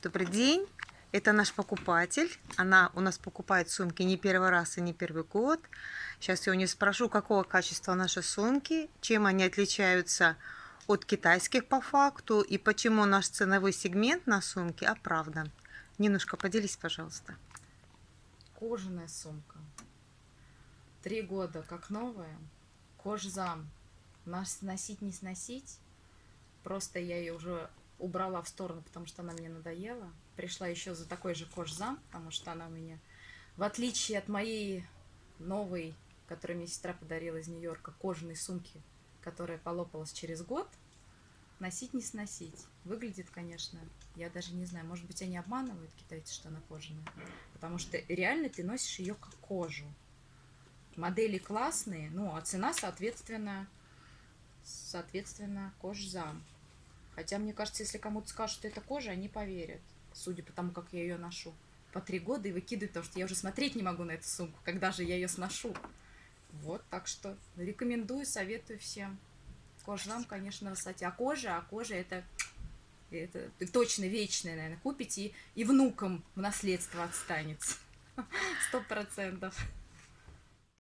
Добрый день. Это наш покупатель. Она у нас покупает сумки не первый раз и не первый год. Сейчас я у нее спрошу, какого качества наши сумки, чем они отличаются от китайских по факту и почему наш ценовой сегмент на сумке оправдан. Нинушка, поделись, пожалуйста. Кожаная сумка. Три года как новая. Кожзам. Нас носить не сносить. Просто я ее уже убрала в сторону, потому что она мне надоела. Пришла еще за такой же кожзам, потому что она у меня, в отличие от моей новой, которую мне сестра подарила из Нью-Йорка, кожаной сумки, которая полопалась через год, носить не сносить. Выглядит, конечно, я даже не знаю, может быть, они обманывают китайцы, что она кожаная. Потому что реально ты носишь ее как кожу. Модели классные, ну, а цена, соответственно, соответственно, кожзам. Хотя, мне кажется, если кому-то скажут, что это кожа, они поверят. Судя по тому, как я ее ношу. По три года и выкидывают, потому что я уже смотреть не могу на эту сумку, когда же я ее сношу. Вот, так что рекомендую, советую всем. Кожзам, конечно, высоте. А кожа, а кожа это, это точно вечная, наверное, купите и, и внукам в наследство отстанется. Сто процентов.